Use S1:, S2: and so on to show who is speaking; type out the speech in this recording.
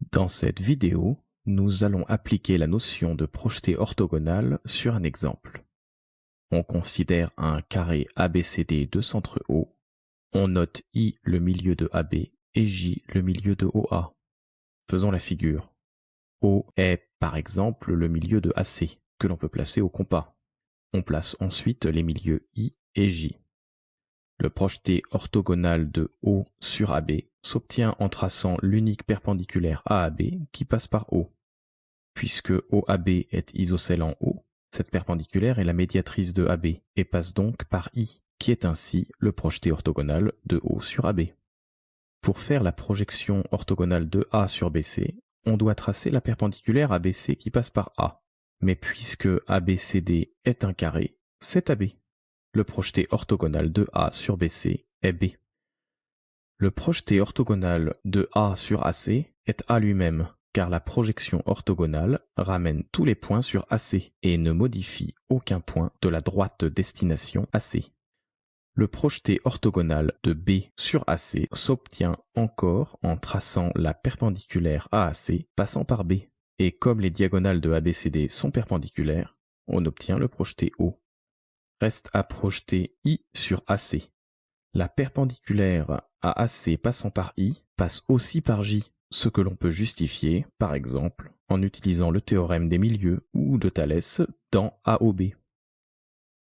S1: Dans cette vidéo, nous allons appliquer la notion de projeté orthogonal sur un exemple. On considère un carré ABCD de centre O. On note I le milieu de AB et J le milieu de OA. Faisons la figure. O est par exemple le milieu de AC que l'on peut placer au compas. On place ensuite les milieux I et J. Le projeté orthogonal de O sur AB s'obtient en traçant l'unique perpendiculaire AAB qui passe par O. Puisque OAB est isocèle en O, cette perpendiculaire est la médiatrice de AB et passe donc par I, qui est ainsi le projeté orthogonal de O sur AB. Pour faire la projection orthogonale de A sur BC, on doit tracer la perpendiculaire ABC qui passe par A. Mais puisque ABCD est un carré, c'est AB. Le projeté orthogonal de A sur BC est B. Le projeté orthogonal de A sur AC est A lui-même, car la projection orthogonale ramène tous les points sur AC et ne modifie aucun point de la droite destination AC. Le projeté orthogonal de B sur AC s'obtient encore en traçant la perpendiculaire AAC passant par B. Et comme les diagonales de ABCD sont perpendiculaires, on obtient le projeté O. Reste à projeter I sur AC. La perpendiculaire AAC passant par I passe aussi par J, ce que l'on peut justifier, par exemple, en utilisant le théorème des milieux ou de Thalès dans AOB.